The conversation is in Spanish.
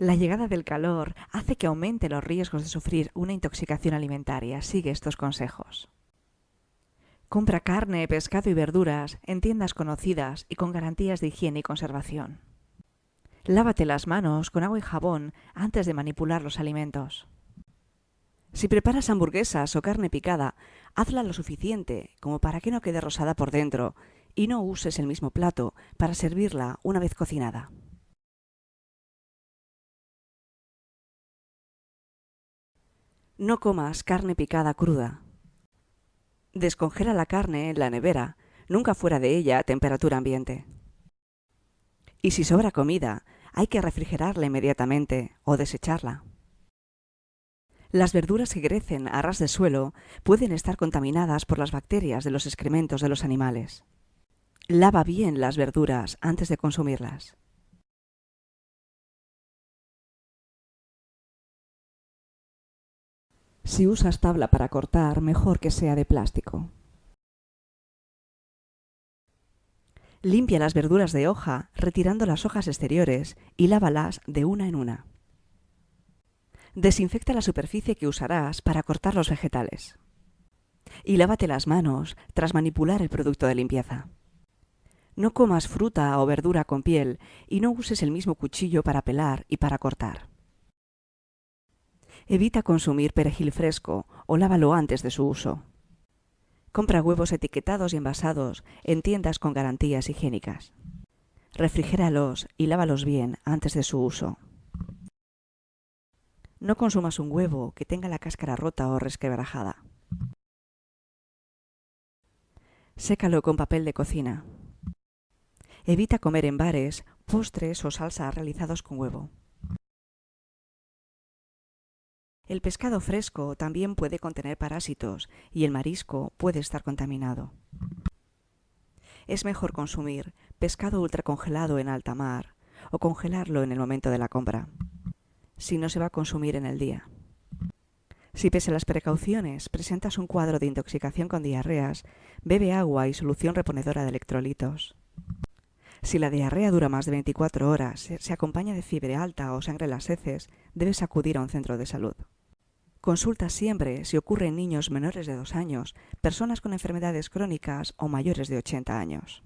La llegada del calor hace que aumente los riesgos de sufrir una intoxicación alimentaria. Sigue estos consejos. Compra carne, pescado y verduras en tiendas conocidas y con garantías de higiene y conservación. Lávate las manos con agua y jabón antes de manipular los alimentos. Si preparas hamburguesas o carne picada, hazla lo suficiente como para que no quede rosada por dentro y no uses el mismo plato para servirla una vez cocinada. No comas carne picada cruda. Descongela la carne en la nevera, nunca fuera de ella a temperatura ambiente. Y si sobra comida, hay que refrigerarla inmediatamente o desecharla. Las verduras que crecen a ras de suelo pueden estar contaminadas por las bacterias de los excrementos de los animales. Lava bien las verduras antes de consumirlas. Si usas tabla para cortar, mejor que sea de plástico. Limpia las verduras de hoja retirando las hojas exteriores y lávalas de una en una. Desinfecta la superficie que usarás para cortar los vegetales. Y lávate las manos tras manipular el producto de limpieza. No comas fruta o verdura con piel y no uses el mismo cuchillo para pelar y para cortar. Evita consumir perejil fresco o lávalo antes de su uso. Compra huevos etiquetados y envasados en tiendas con garantías higiénicas. Refrigéralos y lávalos bien antes de su uso. No consumas un huevo que tenga la cáscara rota o resquebrajada. Sécalo con papel de cocina. Evita comer en bares postres o salsas realizados con huevo. El pescado fresco también puede contener parásitos y el marisco puede estar contaminado. Es mejor consumir pescado ultracongelado en alta mar o congelarlo en el momento de la compra, si no se va a consumir en el día. Si pese a las precauciones presentas un cuadro de intoxicación con diarreas, bebe agua y solución reponedora de electrolitos. Si la diarrea dura más de 24 horas, se acompaña de fiebre alta o sangre en las heces, debes acudir a un centro de salud. Consulta siempre si ocurre en niños menores de dos años, personas con enfermedades crónicas o mayores de 80 años.